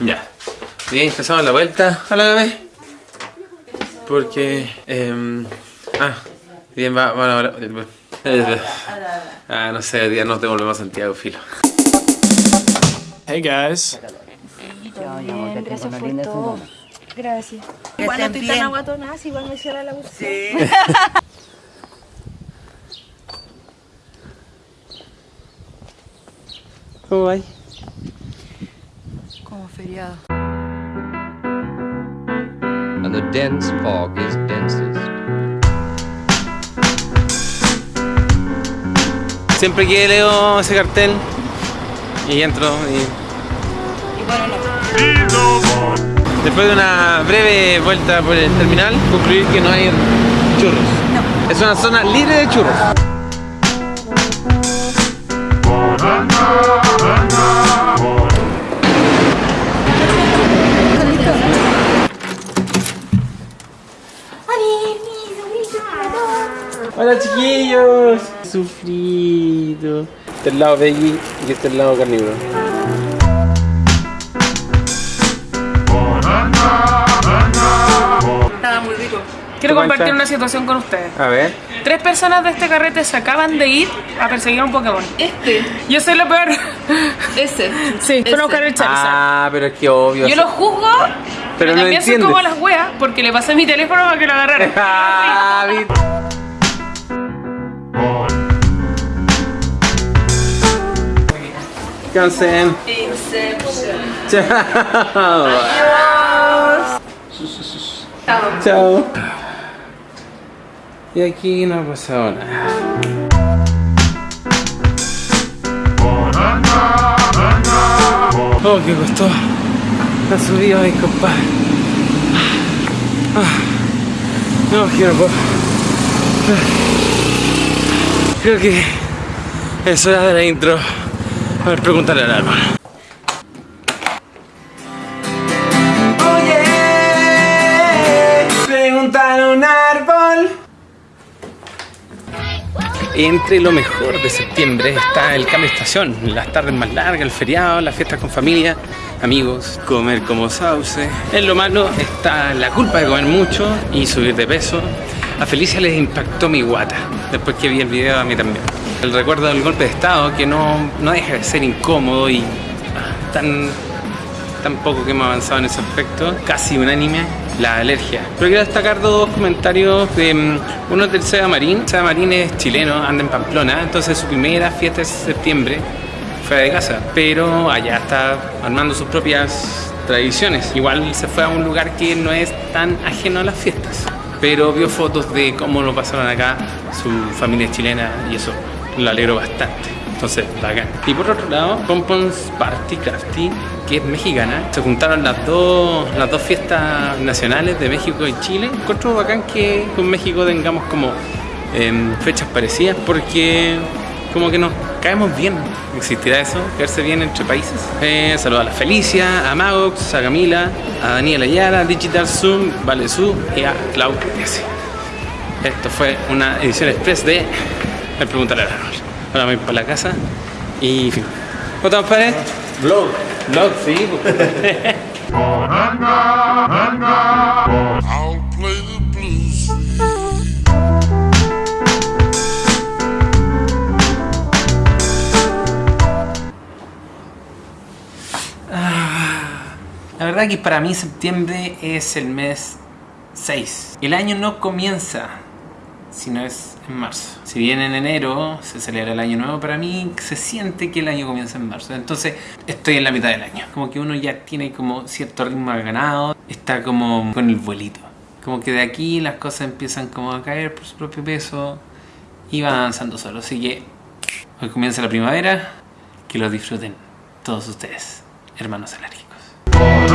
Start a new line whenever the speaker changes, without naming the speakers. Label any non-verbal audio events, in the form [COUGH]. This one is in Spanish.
Ya. Bien, empezamos la vuelta a la vez. Porque... em, ah, bien, va, va, va, va- Ah, no sé, hoy día nos devolvemos a Santiago, filo.
Hey guys.
Bien, gracias por todo. Gracias. Igual no estoy tan aguatonada, igual me cierra la bolsa.
Sí. [LAUGHS]
¿Cómo va?
Como feriado.
and the dense fog is densest.
Siempre que leo ese cartel y entro y...
Y bueno, no.
Después de una breve vuelta por el terminal, concluir que no hay churros. Es una zona libre de churros. Hola chiquillos. Sufrido. Este es el lado veggie y este es el lado carnívoro.
Estaba muy rico.
Quiero
¿Te
compartir
cuenta?
una situación con ustedes.
A ver.
Tres personas de este carrete se acaban de ir a perseguir a un Pokémon.
Este,
Yo soy lo peor.
ese. [LAUGHS]
Sí, fueron a buscar el Charizard.
Ah, pero es que obvio.
Yo lo juzgo,
Pero
pero
no
también soy como las weas, porque le pasé mi teléfono para que lo agarraran. [LAUGHS] [LAUGHS]
Ah, vi- Cansen.
Inception.
Chao. Chao. Y aquí no ha pasado nada. Oh, qué costó. La subida, mi compadre. Ah. No, quiero puedo. Creo que es hora de la intro. A ver, pregúntale al árbol. Oye, pregúntale a un árbol. Entre lo mejor de septiembre está el cambio de estación, las tardes más largas, el feriado, las fiestas con familia, amigos, comer como sauce. En lo malo está la culpa de comer mucho y subir de peso. A Felicia les impactó mi guata, después que vi el video a mí también. El recuerdo del golpe de estado que no, no deja de ser incómodo y ah, tan tan poco que hemos avanzado en ese aspecto, casi unánime, la alergia. Pero quiero destacar dos comentarios de mm, uno del Seba Marín. Seba Marín es chileno, anda en Pamplona, entonces su primera fiesta es septiembre, fuera de casa, pero allá está armando sus propias tradiciones. Igual se fue a un lugar que no es tan ajeno a las fiestas, pero vio fotos de cómo lo pasaron acá, su familia chilena y eso lo alegro bastante. Entonces, bacán. Y por otro lado, Pompons Party Crafty, que es mexicana, se juntaron las dos, las dos fiestas nacionales de México y Chile. Encuentro bacán que con México tengamos como em, fechas parecidas porque como que nos caemos bien. ¿Existirá eso? ¿Caerse bien entre países? Eh, saludos a la Felicia, a Magox, a Camila, a Daniela Ayala, Digital Zoom, Vale Su y a Clau. Esto fue una edición express de El Preguntar al Árbol. Ahora me voy para la casa y fin. ¿Cómo estamos, padre? Vlog. Vlog, sí. [LAUGHS]
I'll play the blues.
La verdad que para mí septiembre es el mes 6. El año no comienza, sino es en marzo. Si bien en enero se celebra el año nuevo, para mí se siente que el año comienza en marzo. Entonces estoy en la mitad del año. Como que uno ya tiene como cierto ritmo ganado, está como con el vuelito. Como que de aquí las cosas empiezan como a caer por su propio peso y van avanzando solo. Así que hoy comienza la primavera, que lo disfruten todos ustedes, hermanos alérgicos.